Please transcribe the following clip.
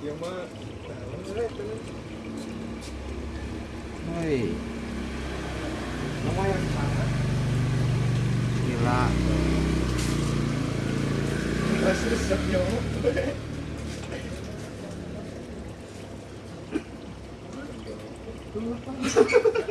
Iya mah Woi, nama yang sana gila. Asli senyum